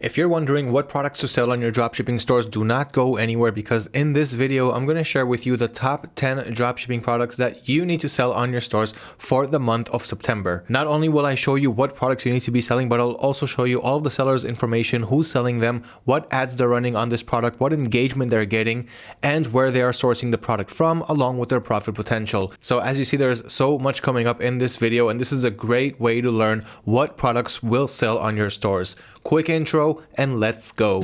If you're wondering what products to sell on your dropshipping stores, do not go anywhere because in this video, I'm going to share with you the top 10 dropshipping products that you need to sell on your stores for the month of September. Not only will I show you what products you need to be selling, but I'll also show you all of the sellers information, who's selling them, what ads they're running on this product, what engagement they're getting, and where they are sourcing the product from, along with their profit potential. So as you see, there's so much coming up in this video, and this is a great way to learn what products will sell on your stores. Quick intro and let's go.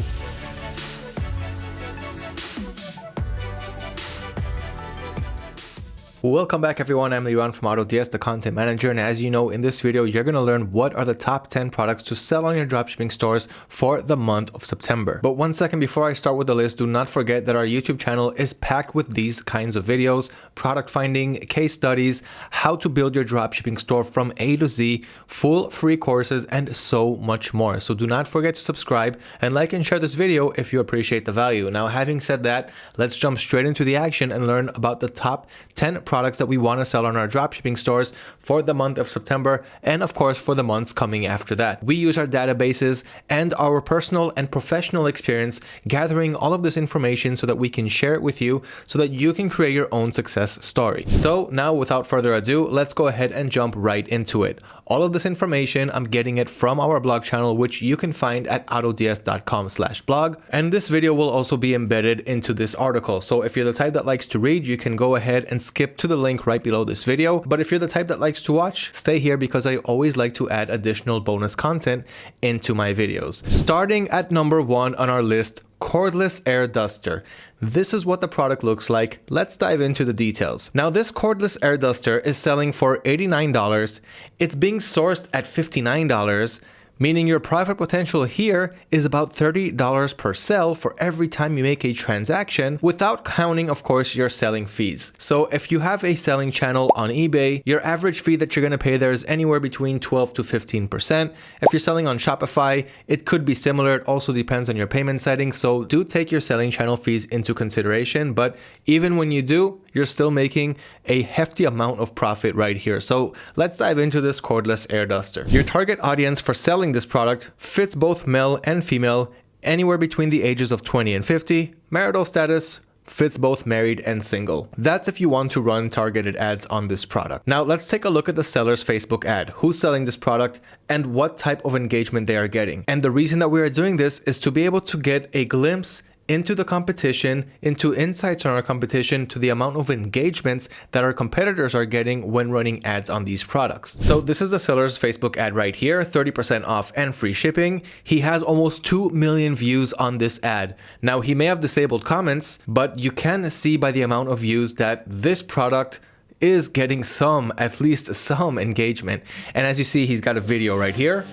Welcome back everyone, I'm Liran from AutoDS, the content manager, and as you know, in this video, you're going to learn what are the top 10 products to sell on your dropshipping stores for the month of September. But one second before I start with the list, do not forget that our YouTube channel is packed with these kinds of videos, product finding, case studies, how to build your dropshipping store from A to Z, full free courses, and so much more. So do not forget to subscribe and like and share this video if you appreciate the value. Now, having said that, let's jump straight into the action and learn about the top 10 products products that we want to sell on our dropshipping stores for the month of September and of course for the months coming after that. We use our databases and our personal and professional experience gathering all of this information so that we can share it with you so that you can create your own success story. So now without further ado, let's go ahead and jump right into it. All of this information, I'm getting it from our blog channel, which you can find at autods.com slash blog. And this video will also be embedded into this article. So if you're the type that likes to read, you can go ahead and skip to the link right below this video. But if you're the type that likes to watch, stay here because I always like to add additional bonus content into my videos. Starting at number one on our list, cordless air duster. This is what the product looks like. Let's dive into the details. Now this cordless air duster is selling for $89. It's being sourced at $59 meaning your profit potential here is about $30 per sell for every time you make a transaction without counting of course your selling fees. So if you have a selling channel on eBay, your average fee that you're going to pay there is anywhere between 12 to 15%. If you're selling on Shopify, it could be similar. It also depends on your payment settings. So do take your selling channel fees into consideration. But even when you do, you're still making a hefty amount of profit right here. So let's dive into this cordless air duster. Your target audience for selling this product fits both male and female anywhere between the ages of 20 and 50, marital status, fits both married and single. That's if you want to run targeted ads on this product. Now let's take a look at the seller's Facebook ad, who's selling this product and what type of engagement they are getting. And the reason that we are doing this is to be able to get a glimpse into the competition, into insights on our competition, to the amount of engagements that our competitors are getting when running ads on these products. So this is the seller's Facebook ad right here, 30% off and free shipping. He has almost 2 million views on this ad. Now he may have disabled comments, but you can see by the amount of views that this product is getting some, at least some engagement. And as you see, he's got a video right here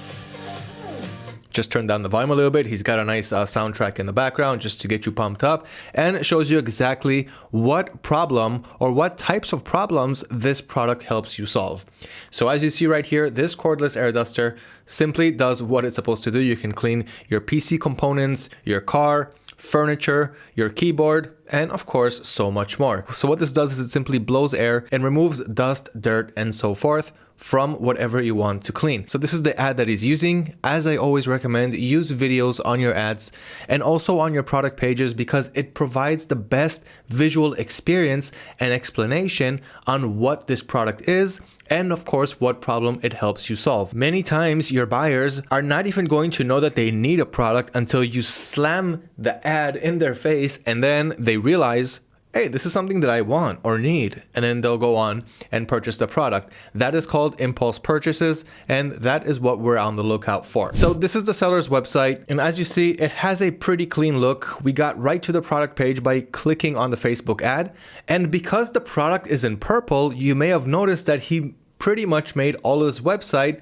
just turn down the volume a little bit. He's got a nice uh, soundtrack in the background just to get you pumped up and shows you exactly what problem or what types of problems this product helps you solve. So as you see right here, this cordless air duster simply does what it's supposed to do. You can clean your PC components, your car, furniture, your keyboard, and of course, so much more. So what this does is it simply blows air and removes dust, dirt, and so forth from whatever you want to clean. So this is the ad that he's using. As I always recommend, use videos on your ads and also on your product pages because it provides the best visual experience and explanation on what this product is and of course what problem it helps you solve. Many times your buyers are not even going to know that they need a product until you slam the ad in their face and then they realize hey, this is something that I want or need. And then they'll go on and purchase the product. That is called impulse purchases. And that is what we're on the lookout for. So this is the seller's website. And as you see, it has a pretty clean look. We got right to the product page by clicking on the Facebook ad. And because the product is in purple, you may have noticed that he pretty much made all his website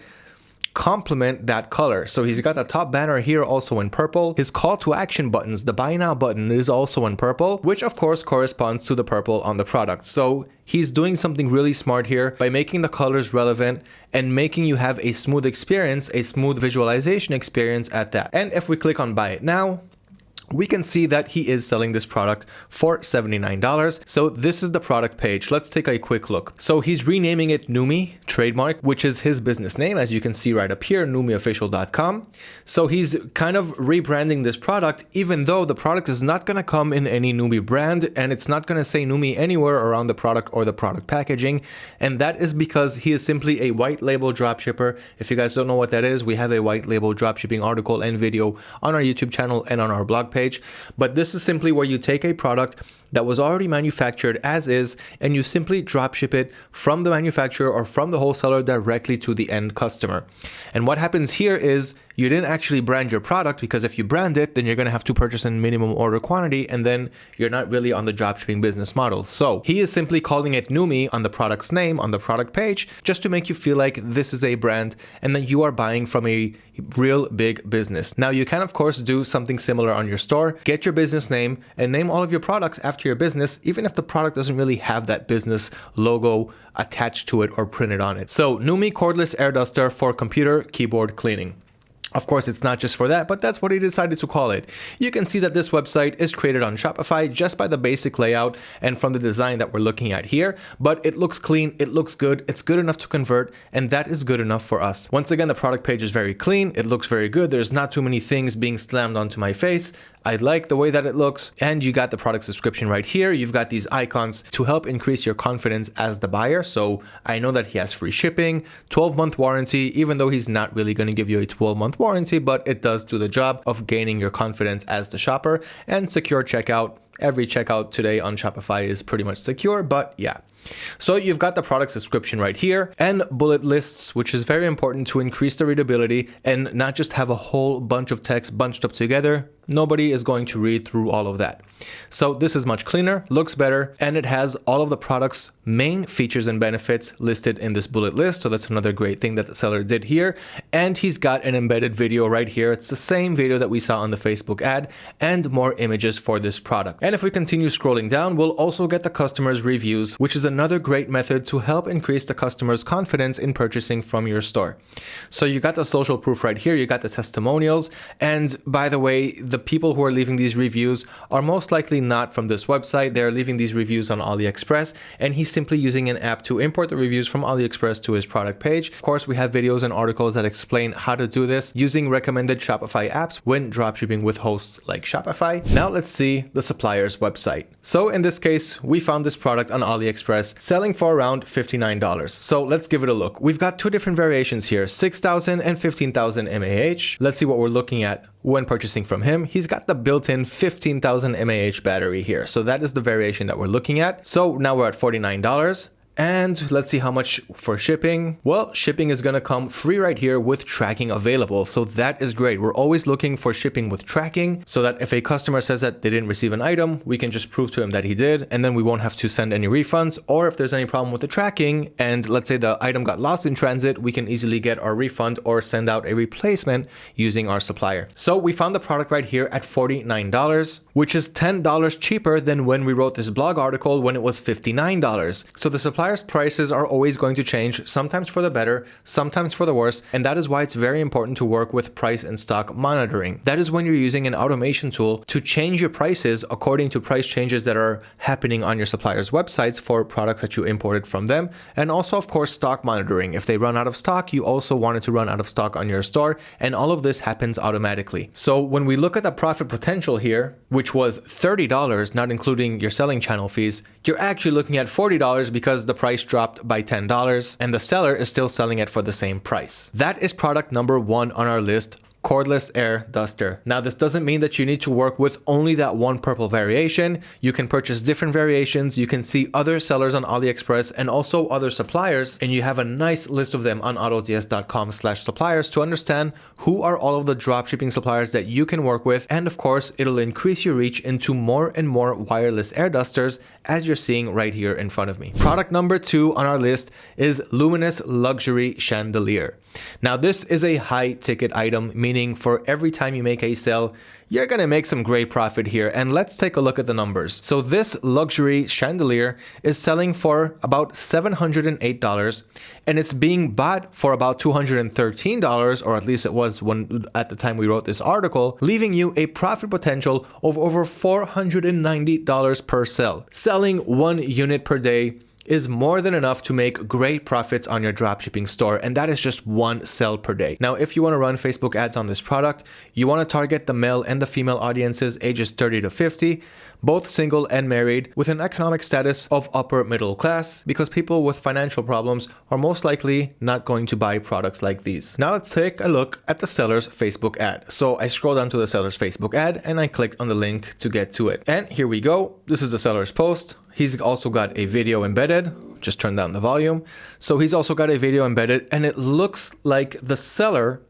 complement that color. So he's got the top banner here also in purple. His call to action buttons, the buy now button is also in purple, which of course corresponds to the purple on the product. So he's doing something really smart here by making the colors relevant and making you have a smooth experience, a smooth visualization experience at that. And if we click on buy it now, we can see that he is selling this product for $79. So this is the product page. Let's take a quick look. So he's renaming it Numi trademark, which is his business name, as you can see right up here, numiofficial.com. So he's kind of rebranding this product, even though the product is not going to come in any Numi brand and it's not going to say Numi anywhere around the product or the product packaging. And that is because he is simply a white label dropshipper. If you guys don't know what that is, we have a white label dropshipping article and video on our YouTube channel and on our blog page. But this is simply where you take a product that was already manufactured as is and you simply drop ship it from the manufacturer or from the wholesaler directly to the end customer. And what happens here is you didn't actually brand your product because if you brand it, then you're going to have to purchase in minimum order quantity and then you're not really on the dropshipping business model. So he is simply calling it Numi on the product's name on the product page just to make you feel like this is a brand and that you are buying from a real big business. Now you can of course do something similar on your store, get your business name and name all of your products after your business, even if the product doesn't really have that business logo attached to it or printed on it. So Numi cordless air duster for computer keyboard cleaning. Of course, it's not just for that, but that's what he decided to call it. You can see that this website is created on Shopify just by the basic layout and from the design that we're looking at here, but it looks clean, it looks good, it's good enough to convert, and that is good enough for us. Once again, the product page is very clean, it looks very good, there's not too many things being slammed onto my face. I like the way that it looks and you got the product description right here. You've got these icons to help increase your confidence as the buyer. So I know that he has free shipping, 12 month warranty, even though he's not really going to give you a 12 month warranty, but it does do the job of gaining your confidence as the shopper and secure checkout. Every checkout today on Shopify is pretty much secure, but yeah, so you've got the product description right here and bullet lists, which is very important to increase the readability and not just have a whole bunch of text bunched up together. Nobody is going to read through all of that. So this is much cleaner, looks better, and it has all of the product's main features and benefits listed in this bullet list. So that's another great thing that the seller did here. And he's got an embedded video right here. It's the same video that we saw on the Facebook ad and more images for this product. And if we continue scrolling down, we'll also get the customer's reviews, which is another great method to help increase the customer's confidence in purchasing from your store. So you got the social proof right here, you got the testimonials, and by the way, the people who are leaving these reviews are most likely not from this website. They're leaving these reviews on AliExpress, and he's simply using an app to import the reviews from AliExpress to his product page. Of course, we have videos and articles that explain how to do this using recommended Shopify apps when dropshipping with hosts like Shopify. Now let's see the supplier's website. So in this case, we found this product on AliExpress selling for around $59. So let's give it a look. We've got two different variations here, 6,000 and 15,000 mAh. Let's see what we're looking at when purchasing from him. He's got the built-in 15,000 mAh battery here. So that is the variation that we're looking at. So now we're at $49. And let's see how much for shipping. Well, shipping is gonna come free right here with tracking available. So that is great. We're always looking for shipping with tracking so that if a customer says that they didn't receive an item, we can just prove to him that he did, and then we won't have to send any refunds. Or if there's any problem with the tracking and let's say the item got lost in transit, we can easily get our refund or send out a replacement using our supplier. So we found the product right here at $49, which is $10 cheaper than when we wrote this blog article when it was $59. So the supplier suppliers' prices are always going to change, sometimes for the better, sometimes for the worse, and that is why it's very important to work with price and stock monitoring. That is when you're using an automation tool to change your prices according to price changes that are happening on your suppliers' websites for products that you imported from them, and also, of course, stock monitoring. If they run out of stock, you also want it to run out of stock on your store, and all of this happens automatically. So when we look at the profit potential here, which was $30, not including your selling channel fees, you're actually looking at $40 because the price dropped by $10 and the seller is still selling it for the same price. That is product number one on our list cordless air duster. Now this doesn't mean that you need to work with only that one purple variation. You can purchase different variations. You can see other sellers on AliExpress and also other suppliers and you have a nice list of them on autods.com slash suppliers to understand who are all of the dropshipping suppliers that you can work with and of course it'll increase your reach into more and more wireless air dusters as you're seeing right here in front of me. Product number two on our list is Luminous Luxury Chandelier. Now this is a high ticket item meaning for every time you make a sale, you're gonna make some great profit here. And let's take a look at the numbers. So this luxury chandelier is selling for about $708 and it's being bought for about $213, or at least it was when at the time we wrote this article, leaving you a profit potential of over $490 per sale. Selling one unit per day is more than enough to make great profits on your dropshipping store and that is just one sell per day. Now if you want to run Facebook ads on this product, you want to target the male and the female audiences ages 30 to 50 both single and married, with an economic status of upper middle class, because people with financial problems are most likely not going to buy products like these. Now let's take a look at the seller's Facebook ad. So I scroll down to the seller's Facebook ad and I click on the link to get to it. And here we go. This is the seller's post. He's also got a video embedded. Just turn down the volume. So he's also got a video embedded and it looks like the seller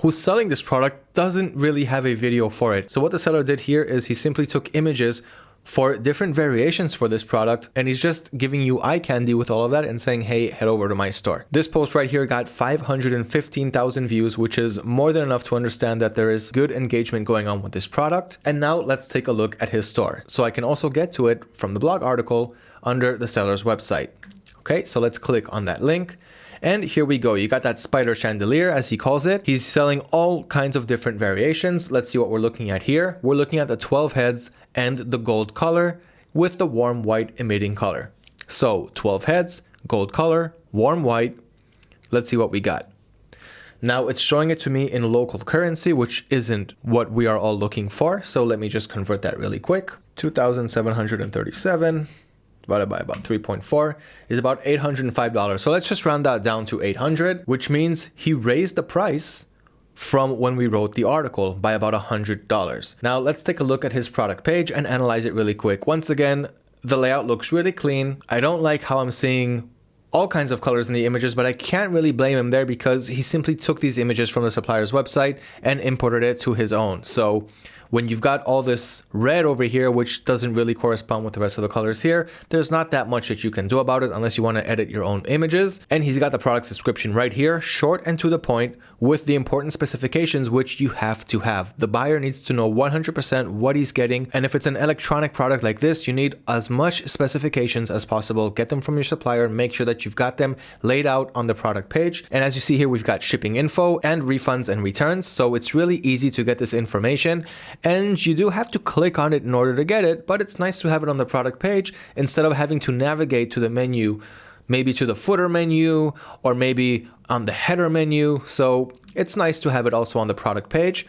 who's selling this product doesn't really have a video for it. So what the seller did here is he simply took images for different variations for this product and he's just giving you eye candy with all of that and saying hey head over to my store. This post right here got 515,000 views which is more than enough to understand that there is good engagement going on with this product. And now let's take a look at his store. So I can also get to it from the blog article under the seller's website. Okay so let's click on that link and here we go. You got that spider chandelier, as he calls it. He's selling all kinds of different variations. Let's see what we're looking at here. We're looking at the 12 heads and the gold color with the warm white emitting color. So 12 heads, gold color, warm white. Let's see what we got. Now it's showing it to me in local currency, which isn't what we are all looking for. So let me just convert that really quick. 2,737 divided by about 3.4 is about $805. So let's just round that down to 800, which means he raised the price from when we wrote the article by about $100. Now let's take a look at his product page and analyze it really quick. Once again, the layout looks really clean. I don't like how I'm seeing all kinds of colors in the images, but I can't really blame him there because he simply took these images from the supplier's website and imported it to his own. So when you've got all this red over here, which doesn't really correspond with the rest of the colors here, there's not that much that you can do about it unless you want to edit your own images. And he's got the product description right here, short and to the point, with the important specifications which you have to have. The buyer needs to know 100% what he's getting, and if it's an electronic product like this, you need as much specifications as possible. Get them from your supplier, make sure that you've got them laid out on the product page. And as you see here, we've got shipping info and refunds and returns, so it's really easy to get this information and you do have to click on it in order to get it, but it's nice to have it on the product page instead of having to navigate to the menu, maybe to the footer menu or maybe on the header menu. So it's nice to have it also on the product page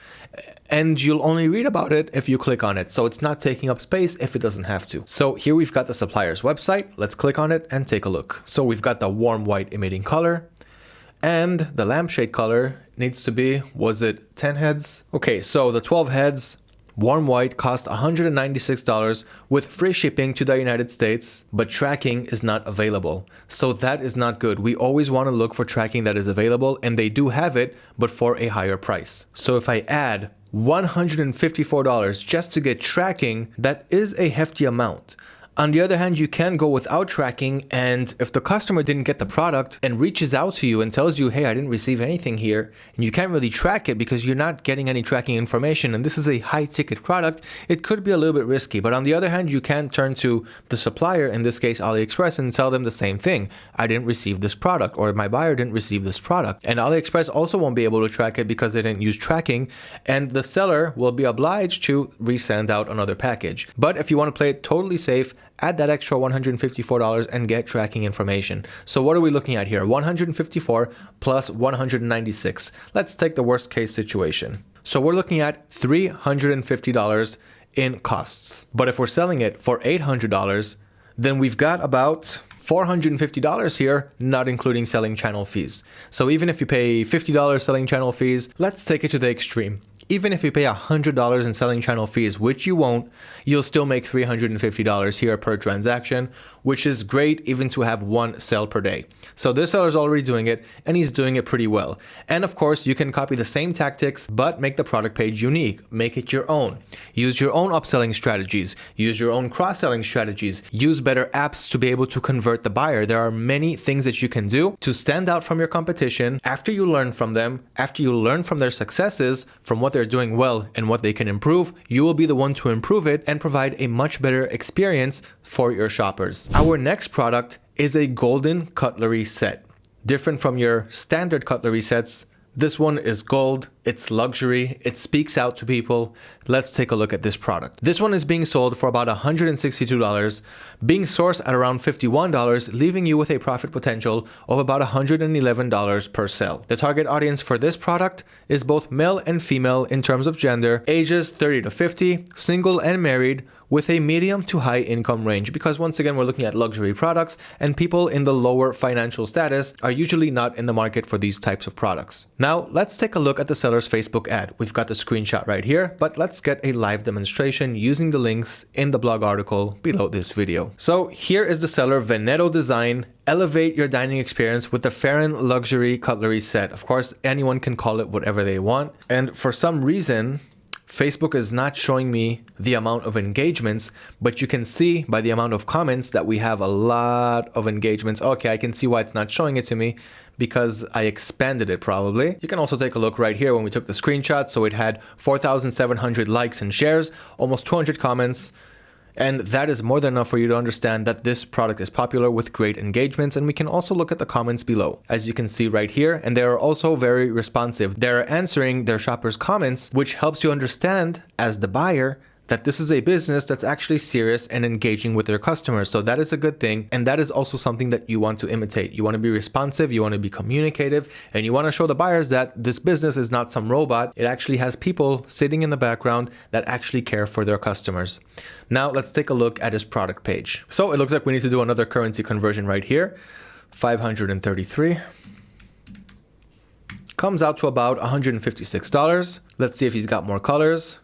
and you'll only read about it if you click on it. So it's not taking up space if it doesn't have to. So here we've got the supplier's website. Let's click on it and take a look. So we've got the warm white emitting color and the lampshade color needs to be, was it 10 heads? Okay, so the 12 heads Warm white costs $196 with free shipping to the United States, but tracking is not available. So that is not good. We always want to look for tracking that is available and they do have it, but for a higher price. So if I add $154 just to get tracking, that is a hefty amount. On the other hand, you can go without tracking and if the customer didn't get the product and reaches out to you and tells you, hey, I didn't receive anything here, and you can't really track it because you're not getting any tracking information and this is a high ticket product, it could be a little bit risky. But on the other hand, you can turn to the supplier, in this case AliExpress, and tell them the same thing. I didn't receive this product or my buyer didn't receive this product. And AliExpress also won't be able to track it because they didn't use tracking and the seller will be obliged to resend out another package. But if you want to play it totally safe, add that extra $154 and get tracking information. So what are we looking at here? 154 plus 196. Let's take the worst case situation. So we're looking at $350 in costs. But if we're selling it for $800, then we've got about $450 here, not including selling channel fees. So even if you pay $50 selling channel fees, let's take it to the extreme even if you pay $100 in selling channel fees, which you won't, you'll still make $350 here per transaction, which is great even to have one sale per day. So this seller is already doing it and he's doing it pretty well. And of course, you can copy the same tactics, but make the product page unique, make it your own. Use your own upselling strategies, use your own cross-selling strategies, use better apps to be able to convert the buyer. There are many things that you can do to stand out from your competition after you learn from them, after you learn from their successes, from what they're doing well and what they can improve, you will be the one to improve it and provide a much better experience for your shoppers. Our next product is a golden cutlery set. Different from your standard cutlery sets, this one is gold, it's luxury, it speaks out to people. Let's take a look at this product. This one is being sold for about $162, being sourced at around $51, leaving you with a profit potential of about $111 per sale. The target audience for this product is both male and female in terms of gender, ages 30 to 50, single and married, with a medium to high income range because once again we're looking at luxury products and people in the lower financial status are usually not in the market for these types of products. Now let's take a look at the seller's Facebook ad. We've got the screenshot right here, but let's get a live demonstration using the links in the blog article below this video. So here is the seller Veneto Design elevate your dining experience with the Farron luxury cutlery set. Of course, anyone can call it whatever they want. And for some reason, Facebook is not showing me the amount of engagements, but you can see by the amount of comments that we have a lot of engagements. Okay, I can see why it's not showing it to me because I expanded it probably. You can also take a look right here when we took the screenshot. So it had 4,700 likes and shares, almost 200 comments, and that is more than enough for you to understand that this product is popular with great engagements. And we can also look at the comments below, as you can see right here. And they are also very responsive. They're answering their shoppers' comments, which helps you understand as the buyer that this is a business that's actually serious and engaging with their customers. So that is a good thing. And that is also something that you want to imitate. You want to be responsive, you want to be communicative, and you want to show the buyers that this business is not some robot. It actually has people sitting in the background that actually care for their customers. Now let's take a look at his product page. So it looks like we need to do another currency conversion right here. 533 comes out to about $156. Let's see if he's got more colors.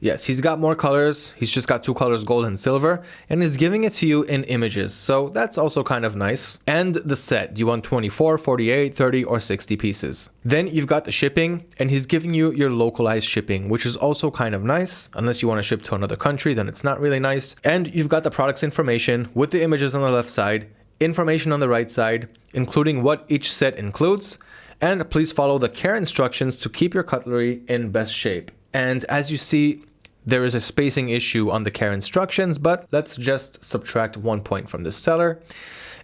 Yes, he's got more colors. He's just got two colors, gold and silver, and he's giving it to you in images. So that's also kind of nice. And the set, do you want 24, 48, 30, or 60 pieces? Then you've got the shipping, and he's giving you your localized shipping, which is also kind of nice. Unless you want to ship to another country, then it's not really nice. And you've got the product's information with the images on the left side, information on the right side, including what each set includes, and please follow the care instructions to keep your cutlery in best shape. And as you see, there is a spacing issue on the care instructions, but let's just subtract one point from the seller.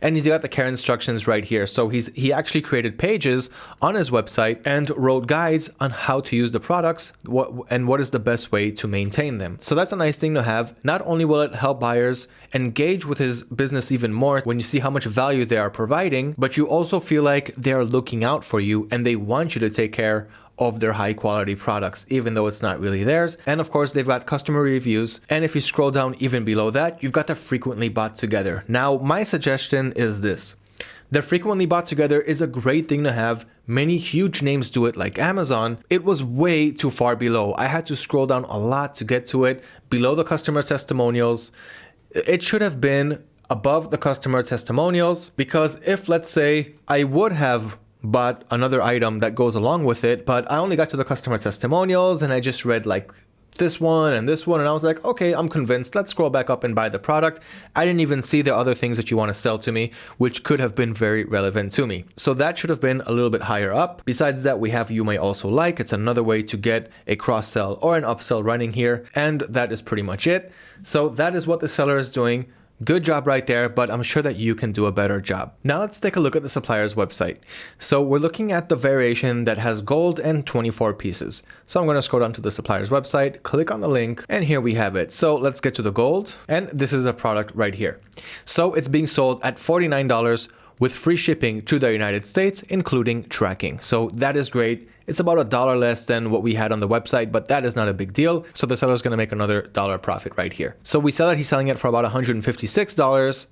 And he's got the care instructions right here. So he's he actually created pages on his website and wrote guides on how to use the products what, and what is the best way to maintain them. So that's a nice thing to have. Not only will it help buyers engage with his business even more when you see how much value they are providing, but you also feel like they're looking out for you and they want you to take care of their high quality products, even though it's not really theirs. And of course, they've got customer reviews. And if you scroll down even below that, you've got the frequently bought together. Now, my suggestion is this. The frequently bought together is a great thing to have. Many huge names do it like Amazon. It was way too far below. I had to scroll down a lot to get to it below the customer testimonials. It should have been above the customer testimonials because if let's say I would have but another item that goes along with it. But I only got to the customer testimonials and I just read like this one and this one and I was like, okay, I'm convinced. Let's scroll back up and buy the product. I didn't even see the other things that you want to sell to me, which could have been very relevant to me. So that should have been a little bit higher up. Besides that, we have you may also like. It's another way to get a cross sell or an upsell running here. And that is pretty much it. So that is what the seller is doing. Good job right there, but I'm sure that you can do a better job. Now let's take a look at the supplier's website. So we're looking at the variation that has gold and 24 pieces. So I'm going to scroll down to the supplier's website, click on the link, and here we have it. So let's get to the gold, and this is a product right here. So it's being sold at $49 with free shipping to the United States, including tracking. So that is great. It's about a dollar less than what we had on the website, but that is not a big deal. So the seller is going to make another dollar profit right here. So we sell it, he's selling it for about $156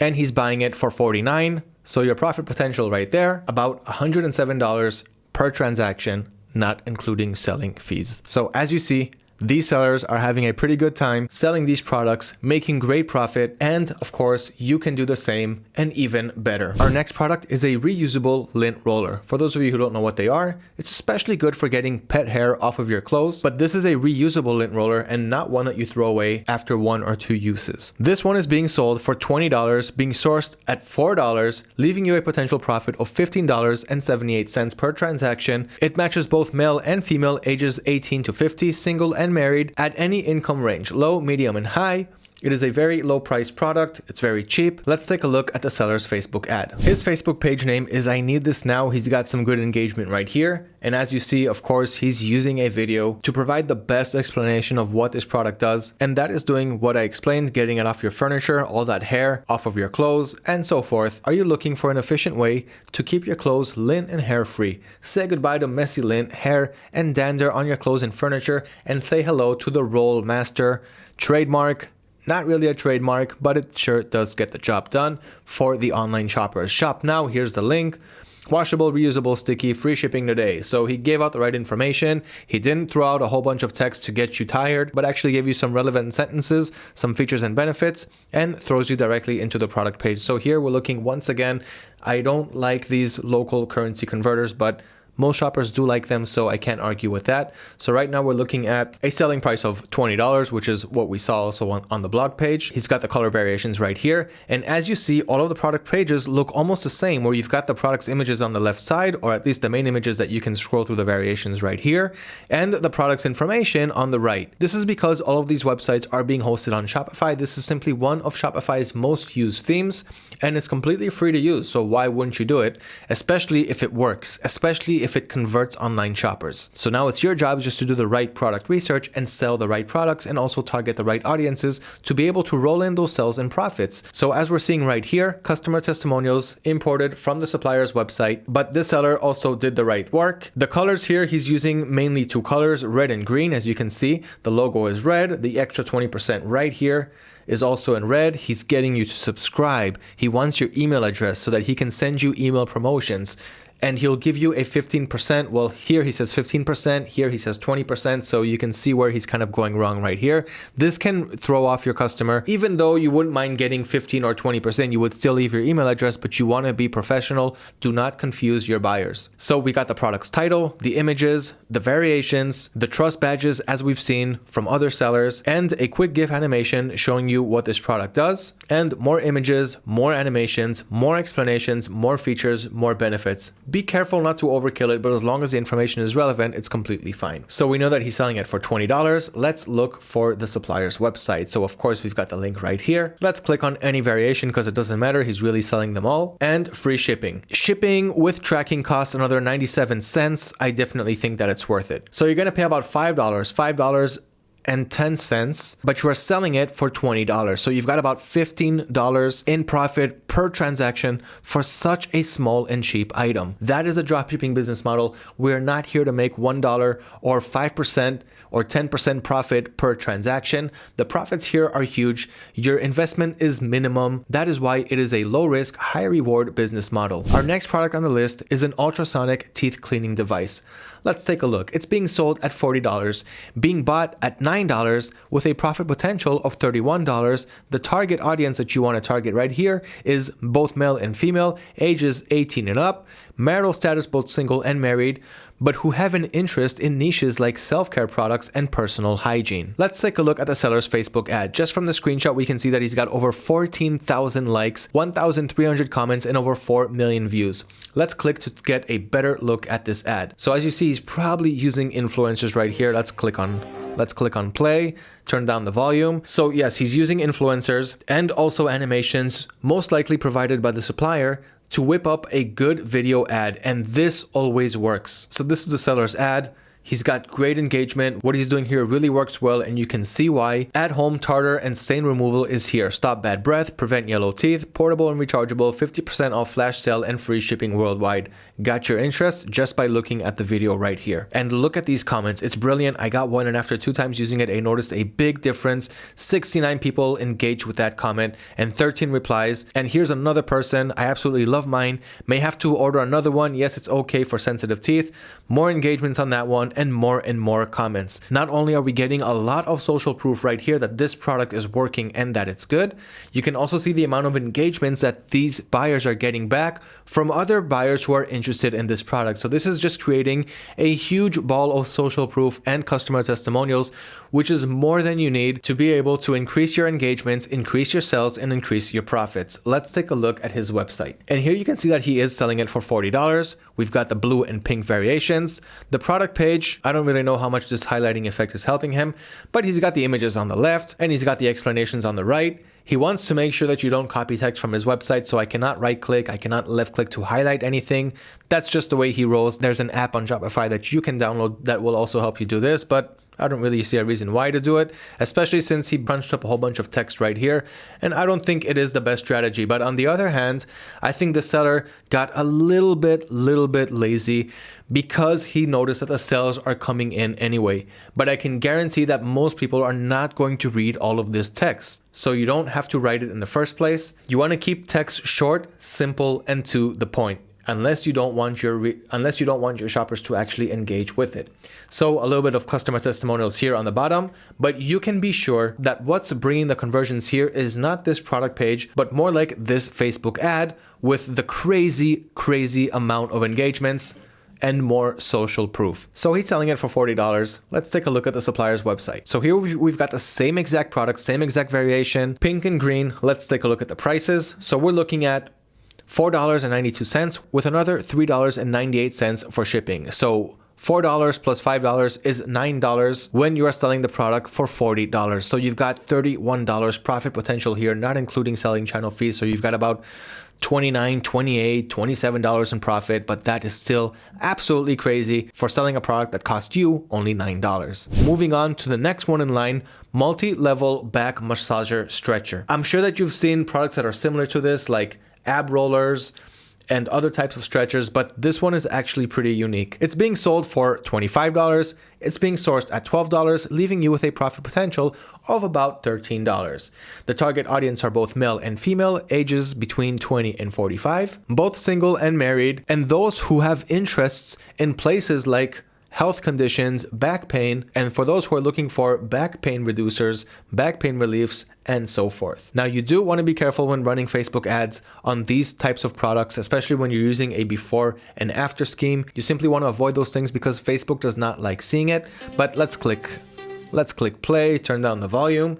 and he's buying it for 49. So your profit potential right there, about $107 per transaction not including selling fees. So as you see, these sellers are having a pretty good time selling these products, making great profit, and of course, you can do the same and even better. Our next product is a reusable lint roller. For those of you who don't know what they are, it's especially good for getting pet hair off of your clothes, but this is a reusable lint roller and not one that you throw away after one or two uses. This one is being sold for $20, being sourced at $4, leaving you a potential profit of $15.78 per transaction. It matches both male and female ages 18 to 50, single and and married at any income range, low, medium, and high. It is a very low price product. It's very cheap. Let's take a look at the seller's Facebook ad. His Facebook page name is I need this now. He's got some good engagement right here. And as you see, of course, he's using a video to provide the best explanation of what this product does. And that is doing what I explained, getting it off your furniture, all that hair off of your clothes and so forth. Are you looking for an efficient way to keep your clothes lint and hair free? Say goodbye to messy lint, hair and dander on your clothes and furniture and say hello to the Roll Master trademark not really a trademark, but it sure does get the job done for the online shoppers. Shop now, here's the link. Washable, reusable, sticky, free shipping today. So he gave out the right information. He didn't throw out a whole bunch of text to get you tired, but actually gave you some relevant sentences, some features and benefits, and throws you directly into the product page. So here we're looking once again, I don't like these local currency converters, but most shoppers do like them, so I can't argue with that. So right now we're looking at a selling price of $20, which is what we saw also on, on the blog page. He's got the color variations right here. And as you see, all of the product pages look almost the same, where you've got the product's images on the left side, or at least the main images that you can scroll through the variations right here, and the product's information on the right. This is because all of these websites are being hosted on Shopify. This is simply one of Shopify's most used themes, and it's completely free to use. So why wouldn't you do it? Especially if it works, especially if it converts online shoppers. So now it's your job just to do the right product research and sell the right products and also target the right audiences to be able to roll in those sales and profits. So as we're seeing right here, customer testimonials imported from the supplier's website, but this seller also did the right work. The colors here, he's using mainly two colors, red and green. As you can see, the logo is red, the extra 20% right here is also in red. He's getting you to subscribe. He wants your email address so that he can send you email promotions and he'll give you a 15%. Well, here he says 15%, here he says 20%, so you can see where he's kind of going wrong right here. This can throw off your customer. Even though you wouldn't mind getting 15 or 20%, you would still leave your email address, but you want to be professional. Do not confuse your buyers. So we got the product's title, the images, the variations, the trust badges as we've seen from other sellers, and a quick GIF animation showing you what this product does, and more images, more animations, more explanations, more features, more benefits. Be careful not to overkill it, but as long as the information is relevant, it's completely fine. So we know that he's selling it for $20. Let's look for the supplier's website. So of course, we've got the link right here. Let's click on any variation because it doesn't matter. He's really selling them all. And free shipping. Shipping with tracking costs another 97 cents. I definitely think that it's worth it. So you're going to pay about $5. $5 and 10 cents, but you are selling it for $20. So you've got about $15 in profit per transaction for such a small and cheap item. That is a dropshipping business model. We're not here to make $1 or 5% or 10% profit per transaction. The profits here are huge. Your investment is minimum. That is why it is a low risk, high reward business model. Our next product on the list is an ultrasonic teeth cleaning device. Let's take a look. It's being sold at $40, being bought at $9 with a profit potential of $31. The target audience that you want to target right here is both male and female, ages 18 and up, marital status both single and married, but who have an interest in niches like self-care products and personal hygiene. Let's take a look at the seller's Facebook ad. Just from the screenshot, we can see that he's got over 14,000 likes, 1,300 comments, and over 4 million views. Let's click to get a better look at this ad. So as you see, he's probably using influencers right here. Let's click on Let's click on play, turn down the volume. So yes, he's using influencers and also animations, most likely provided by the supplier to whip up a good video ad and this always works. So this is the seller's ad. He's got great engagement. What he's doing here really works well and you can see why. At home tartar and stain removal is here. Stop bad breath, prevent yellow teeth, portable and rechargeable, 50% off flash sale and free shipping worldwide. Got your interest just by looking at the video right here. And look at these comments. It's brilliant. I got one and after two times using it, I noticed a big difference. 69 people engaged with that comment and 13 replies. And here's another person. I absolutely love mine. May have to order another one. Yes, it's okay for sensitive teeth. More engagements on that one and more and more comments. Not only are we getting a lot of social proof right here that this product is working and that it's good, you can also see the amount of engagements that these buyers are getting back from other buyers who are interested in this product. So this is just creating a huge ball of social proof and customer testimonials, which is more than you need to be able to increase your engagements, increase your sales, and increase your profits. Let's take a look at his website. And here you can see that he is selling it for $40. We've got the blue and pink variations. The product page, I don't really know how much this highlighting effect is helping him, but he's got the images on the left and he's got the explanations on the right. He wants to make sure that you don't copy text from his website, so I cannot right click, I cannot left click to highlight anything. That's just the way he rolls. There's an app on Shopify that you can download that will also help you do this, but I don't really see a reason why to do it, especially since he bunched up a whole bunch of text right here, and I don't think it is the best strategy. But on the other hand, I think the seller got a little bit, little bit lazy because he noticed that the sales are coming in anyway. But I can guarantee that most people are not going to read all of this text. So you don't have to write it in the first place. You want to keep text short, simple, and to the point unless you don't want your unless you don't want your shoppers to actually engage with it. So a little bit of customer testimonials here on the bottom, but you can be sure that what's bringing the conversions here is not this product page, but more like this Facebook ad with the crazy, crazy amount of engagements and more social proof. So he's selling it for $40. Let's take a look at the supplier's website. So here we've got the same exact product, same exact variation, pink and green. Let's take a look at the prices. So we're looking at $4.92 with another $3.98 for shipping. So $4 plus $5 is $9 when you are selling the product for $40. So you've got $31 profit potential here, not including selling channel fees. So you've got about 29 28 $27 in profit, but that is still absolutely crazy for selling a product that cost you only $9. Moving on to the next one in line, multi-level back massager stretcher. I'm sure that you've seen products that are similar to this, like ab rollers, and other types of stretchers, but this one is actually pretty unique. It's being sold for $25. It's being sourced at $12, leaving you with a profit potential of about $13. The target audience are both male and female, ages between 20 and 45, both single and married, and those who have interests in places like health conditions, back pain, and for those who are looking for back pain reducers, back pain reliefs, and so forth. Now, you do want to be careful when running Facebook ads on these types of products, especially when you're using a before and after scheme. You simply want to avoid those things because Facebook does not like seeing it. But let's click, let's click play, turn down the volume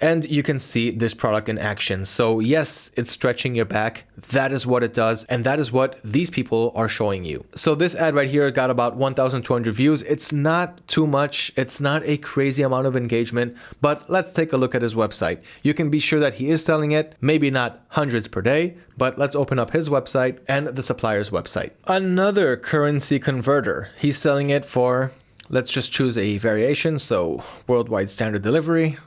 and you can see this product in action. So yes, it's stretching your back. That is what it does. And that is what these people are showing you. So this ad right here got about 1,200 views. It's not too much. It's not a crazy amount of engagement, but let's take a look at his website. You can be sure that he is selling it, maybe not hundreds per day, but let's open up his website and the supplier's website. Another currency converter. He's selling it for Let's just choose a variation, so worldwide standard delivery,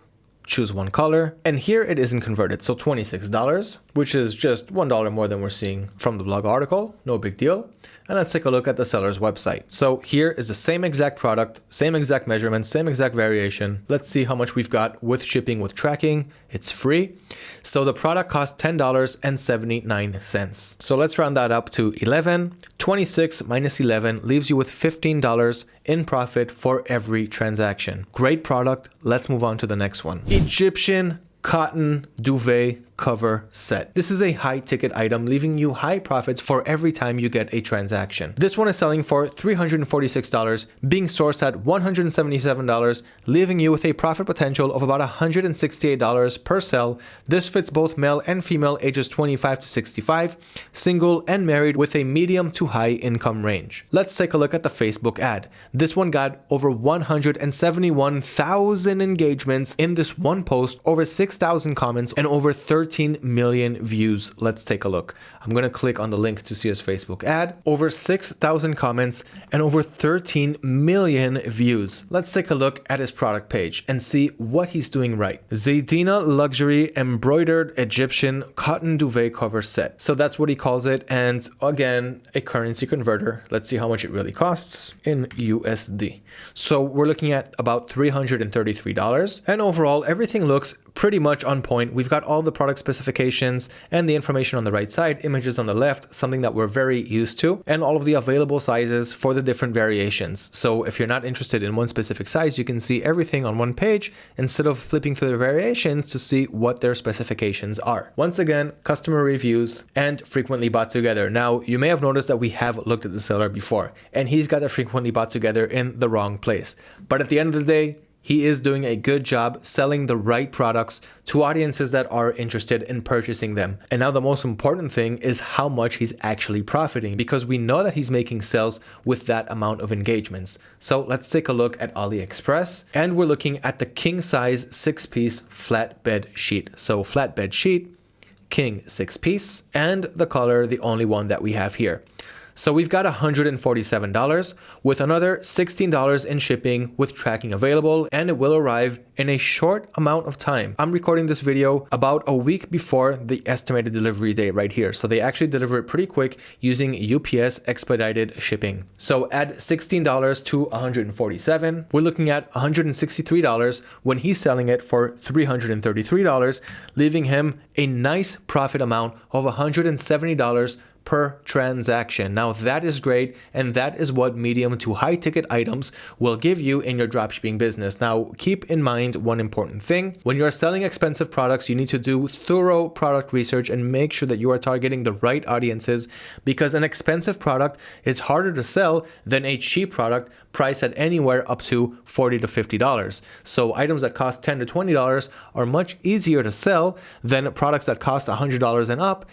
choose one color, and here it isn't converted, so $26, which is just $1 more than we're seeing from the blog article, no big deal. And let's take a look at the seller's website. So here is the same exact product, same exact measurements, same exact variation. Let's see how much we've got with shipping with tracking. It's free. So the product costs $10.79. So let's round that up to 11. 26 minus 11 leaves you with $15 in profit for every transaction. Great product. Let's move on to the next one. Egyptian cotton duvet cover set. This is a high ticket item, leaving you high profits for every time you get a transaction. This one is selling for $346, being sourced at $177, leaving you with a profit potential of about $168 per sell. This fits both male and female ages 25 to 65, single and married with a medium to high income range. Let's take a look at the Facebook ad. This one got over 171,000 engagements in this one post, over 6 6,000 comments and over 13 million views. Let's take a look. I'm going to click on the link to see his Facebook ad. Over 6,000 comments and over 13 million views. Let's take a look at his product page and see what he's doing right. Zaydina Luxury Embroidered Egyptian Cotton Duvet Cover Set. So that's what he calls it. And again, a currency converter. Let's see how much it really costs in USD. So we're looking at about $333. And overall, everything looks pretty much on point. We've got all the product specifications and the information on the right side, images on the left, something that we're very used to, and all of the available sizes for the different variations. So if you're not interested in one specific size, you can see everything on one page instead of flipping through the variations to see what their specifications are. Once again, customer reviews and frequently bought together. Now, you may have noticed that we have looked at the seller before, and he's got the frequently bought together in the wrong place. But at the end of the day, he is doing a good job selling the right products to audiences that are interested in purchasing them. And now the most important thing is how much he's actually profiting because we know that he's making sales with that amount of engagements. So let's take a look at AliExpress and we're looking at the king size six piece flatbed sheet. So flatbed sheet, king six piece and the color, the only one that we have here. So we've got $147 with another $16 in shipping with tracking available and it will arrive in a short amount of time. I'm recording this video about a week before the estimated delivery date right here. So they actually deliver it pretty quick using UPS expedited shipping. So add $16 to 147. we're looking at $163 when he's selling it for $333, leaving him a nice profit amount of $170 per transaction. Now that is great and that is what medium to high ticket items will give you in your dropshipping business. Now keep in mind one important thing. When you're selling expensive products, you need to do thorough product research and make sure that you are targeting the right audiences because an expensive product is harder to sell than a cheap product priced at anywhere up to 40 to $50. So items that cost 10 to $20 are much easier to sell than products that cost $100 and up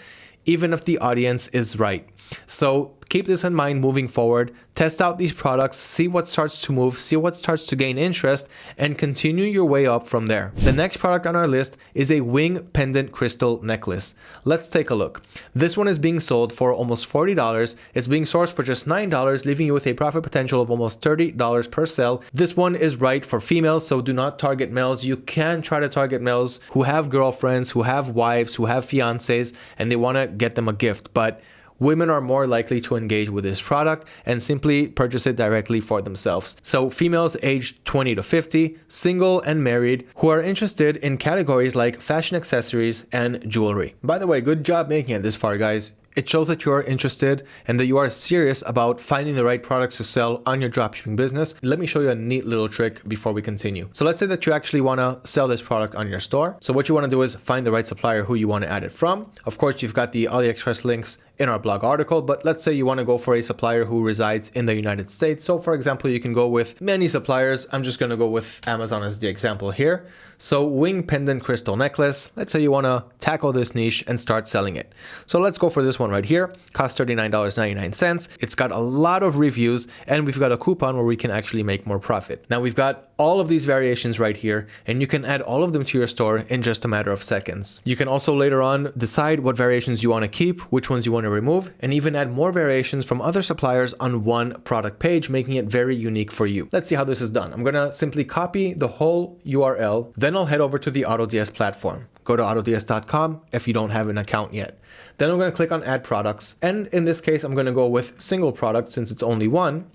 even if the audience is right. So keep this in mind moving forward. Test out these products, see what starts to move, see what starts to gain interest, and continue your way up from there. The next product on our list is a wing pendant crystal necklace. Let's take a look. This one is being sold for almost $40. It's being sourced for just $9, leaving you with a profit potential of almost $30 per sale. This one is right for females, so do not target males. You can try to target males who have girlfriends, who have wives, who have fiancés, and they want to get them a gift, but women are more likely to engage with this product and simply purchase it directly for themselves. So females aged 20 to 50, single and married, who are interested in categories like fashion accessories and jewelry. By the way, good job making it this far guys. It shows that you are interested and that you are serious about finding the right products to sell on your dropshipping business. Let me show you a neat little trick before we continue. So let's say that you actually want to sell this product on your store. So what you want to do is find the right supplier who you want to add it from. Of course, you've got the AliExpress links in our blog article, but let's say you want to go for a supplier who resides in the United States. So for example, you can go with many suppliers. I'm just going to go with Amazon as the example here. So wing pendant crystal necklace, let's say you want to tackle this niche and start selling it. So let's go for this one right here, cost $39.99. It's got a lot of reviews and we've got a coupon where we can actually make more profit. Now we've got all of these variations right here and you can add all of them to your store in just a matter of seconds. You can also later on decide what variations you want to keep, which ones you want to remove, and even add more variations from other suppliers on one product page, making it very unique for you. Let's see how this is done. I'm going to simply copy the whole URL, then I'll head over to the AutoDS platform. Go to autods.com if you don't have an account yet. Then I'm going to click on add products. And in this case, I'm going to go with single product since it's only one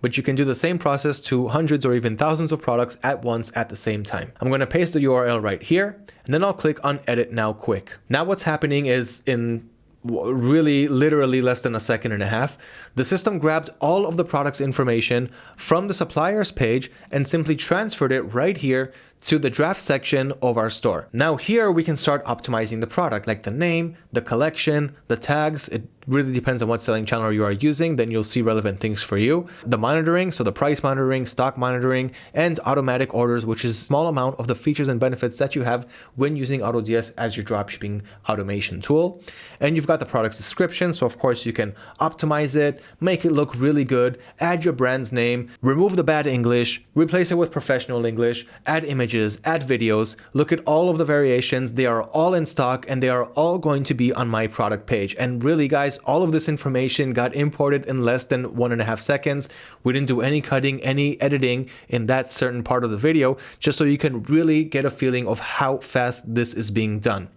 but you can do the same process to hundreds or even thousands of products at once at the same time. I'm going to paste the URL right here, and then I'll click on edit now quick. Now what's happening is in really literally less than a second and a half, the system grabbed all of the product's information from the supplier's page and simply transferred it right here to the draft section of our store. Now here we can start optimizing the product like the name, the collection, the tags. It really depends on what selling channel you are using. Then you'll see relevant things for you. The monitoring, so the price monitoring, stock monitoring, and automatic orders, which is small amount of the features and benefits that you have when using AutoDS as your dropshipping automation tool. And you've got the product's description. So of course you can optimize it, make it look really good, add your brand's name, remove the bad English, replace it with professional English, add images images, add videos, look at all of the variations. They are all in stock and they are all going to be on my product page. And really guys, all of this information got imported in less than one and a half seconds. We didn't do any cutting, any editing in that certain part of the video, just so you can really get a feeling of how fast this is being done.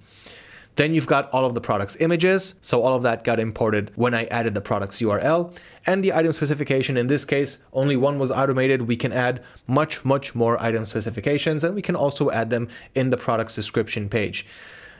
Then you've got all of the products images. So all of that got imported when I added the products URL and the item specification. In this case, only one was automated. We can add much, much more item specifications and we can also add them in the products description page.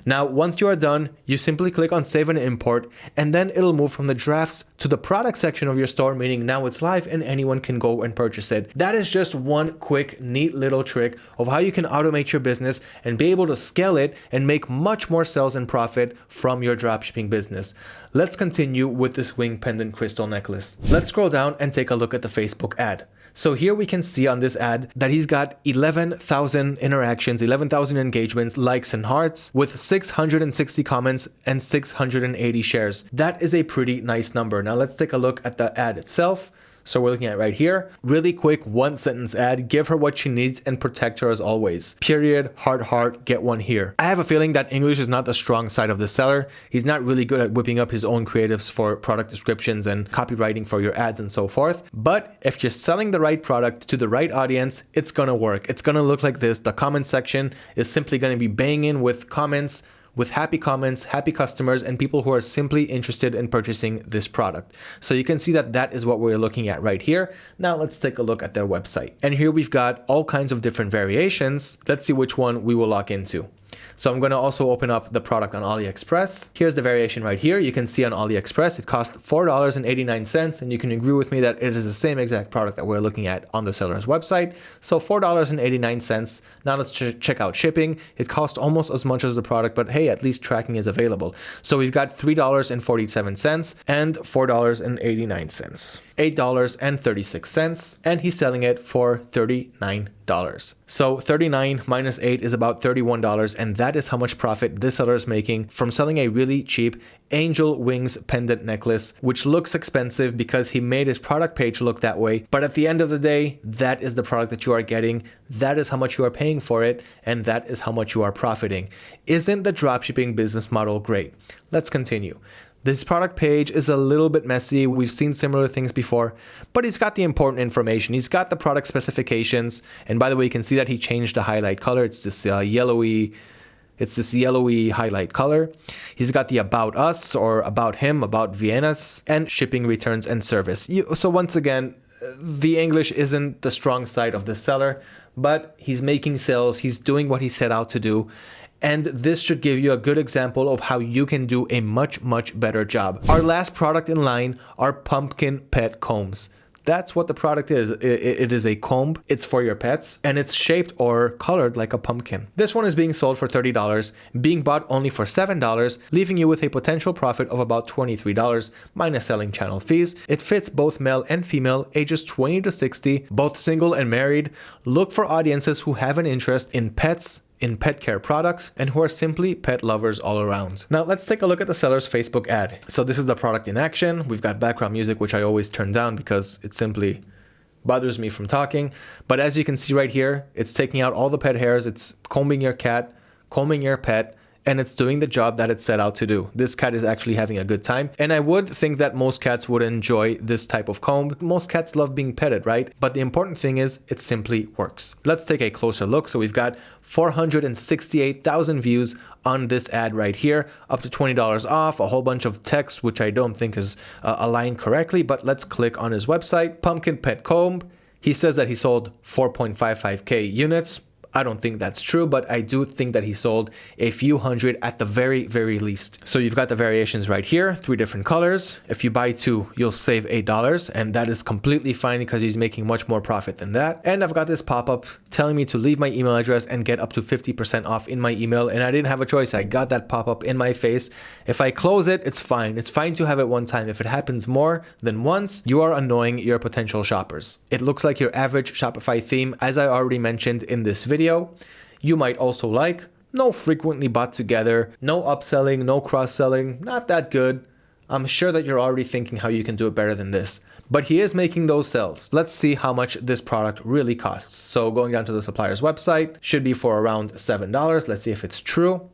Now, once you are done, you simply click on save and import, and then it'll move from the drafts to the product section of your store, meaning now it's live and anyone can go and purchase it. That is just one quick, neat little trick of how you can automate your business and be able to scale it and make much more sales and profit from your dropshipping business. Let's continue with this wing pendant crystal necklace. Let's scroll down and take a look at the Facebook ad. So here we can see on this ad that he's got 11,000 interactions, 11,000 engagements, likes and hearts with 660 comments and 680 shares. That is a pretty nice number. Now let's take a look at the ad itself. So we're looking at right here. Really quick one sentence ad, give her what she needs and protect her as always. Period, heart, heart, get one here. I have a feeling that English is not the strong side of the seller. He's not really good at whipping up his own creatives for product descriptions and copywriting for your ads and so forth. But if you're selling the right product to the right audience, it's gonna work. It's gonna look like this. The comment section is simply gonna be banging with comments with happy comments, happy customers, and people who are simply interested in purchasing this product. So you can see that that is what we're looking at right here. Now let's take a look at their website. And here we've got all kinds of different variations. Let's see which one we will lock into. So I'm going to also open up the product on AliExpress. Here's the variation right here. You can see on AliExpress, it cost $4.89 and you can agree with me that it is the same exact product that we're looking at on the seller's website. So $4.89. Now let's ch check out shipping. It cost almost as much as the product, but hey, at least tracking is available. So we've got $3.47 and $4.89. $8.36 and he's selling it for $39. So 39 minus 8 is about $31 and that is how much profit this seller is making from selling a really cheap angel wings pendant necklace which looks expensive because he made his product page look that way but at the end of the day that is the product that you are getting that is how much you are paying for it and that is how much you are profiting isn't the dropshipping business model great let's continue this product page is a little bit messy. We've seen similar things before, but he's got the important information. He's got the product specifications. And by the way, you can see that he changed the highlight color. It's this uh, yellowy, it's this yellowy highlight color. He's got the about us or about him, about Vienna's and shipping returns and service. So once again, the English isn't the strong side of the seller, but he's making sales. He's doing what he set out to do and this should give you a good example of how you can do a much, much better job. Our last product in line are pumpkin pet combs. That's what the product is. It is a comb. It's for your pets and it's shaped or colored like a pumpkin. This one is being sold for $30, being bought only for $7, leaving you with a potential profit of about $23 minus selling channel fees. It fits both male and female, ages 20 to 60, both single and married. Look for audiences who have an interest in pets, in pet care products and who are simply pet lovers all around. Now let's take a look at the seller's Facebook ad. So this is the product in action. We've got background music, which I always turn down because it simply bothers me from talking. But as you can see right here, it's taking out all the pet hairs. It's combing your cat, combing your pet, and it's doing the job that it set out to do. This cat is actually having a good time. And I would think that most cats would enjoy this type of comb. Most cats love being petted, right? But the important thing is it simply works. Let's take a closer look. So we've got 468,000 views on this ad right here, up to $20 off, a whole bunch of text, which I don't think is uh, aligned correctly, but let's click on his website, Pumpkin Pet Comb. He says that he sold 4.55k units, I don't think that's true, but I do think that he sold a few hundred at the very, very least. So you've got the variations right here, three different colors. If you buy two, you'll save $8 and that is completely fine because he's making much more profit than that. And I've got this pop-up telling me to leave my email address and get up to 50% off in my email. And I didn't have a choice. I got that pop-up in my face. If I close it, it's fine. It's fine to have it one time. If it happens more than once, you are annoying your potential shoppers. It looks like your average Shopify theme, as I already mentioned in this video video. You might also like no frequently bought together, no upselling, no cross-selling, not that good. I'm sure that you're already thinking how you can do it better than this. But he is making those sales. Let's see how much this product really costs. So going down to the supplier's website, should be for around $7. Let's see if it's true.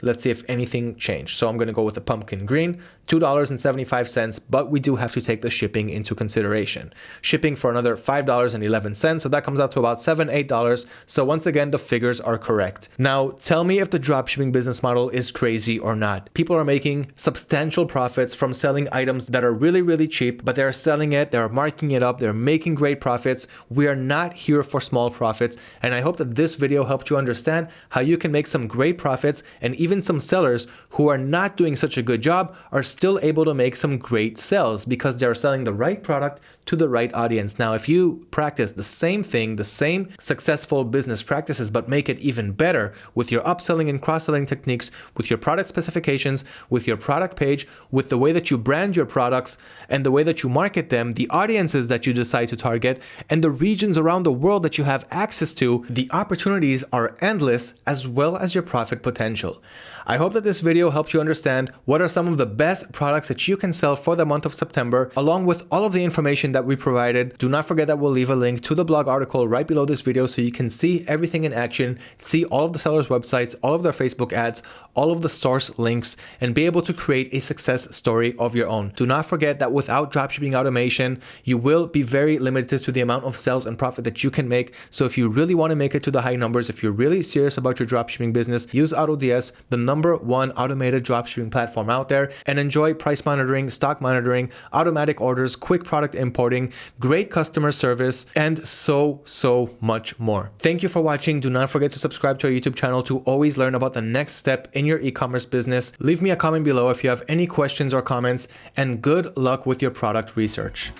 Let's see if anything changed. So I'm going to go with the pumpkin green, $2.75, but we do have to take the shipping into consideration. Shipping for another $5.11, so that comes out to about 7, $8. So once again, the figures are correct. Now, tell me if the dropshipping business model is crazy or not. People are making substantial profits from selling items that are really, really cheap, but they're selling it, they're marking it up, they're making great profits. We are not here for small profits, and I hope that this video helped you understand how you can make some great profits and even some sellers who are not doing such a good job are still able to make some great sales because they're selling the right product to the right audience. Now, if you practice the same thing, the same successful business practices, but make it even better with your upselling and cross-selling techniques, with your product specifications, with your product page, with the way that you brand your products and the way that you market them, the audiences that you decide to target, and the regions around the world that you have access to, the opportunities are endless as well as your profit potential. I hope that this video helped you understand what are some of the best products that you can sell for the month of September, along with all of the information that we provided. Do not forget that we'll leave a link to the blog article right below this video so you can see everything in action, see all of the sellers' websites, all of their Facebook ads, all of the source links, and be able to create a success story of your own. Do not forget that without dropshipping automation, you will be very limited to the amount of sales and profit that you can make. So if you really want to make it to the high numbers, if you're really serious about your dropshipping business, use AutoDS, the number one automated dropshipping platform out there and enjoy price monitoring, stock monitoring, automatic orders, quick product great customer service, and so, so much more. Thank you for watching. Do not forget to subscribe to our YouTube channel to always learn about the next step in your e-commerce business. Leave me a comment below if you have any questions or comments, and good luck with your product research.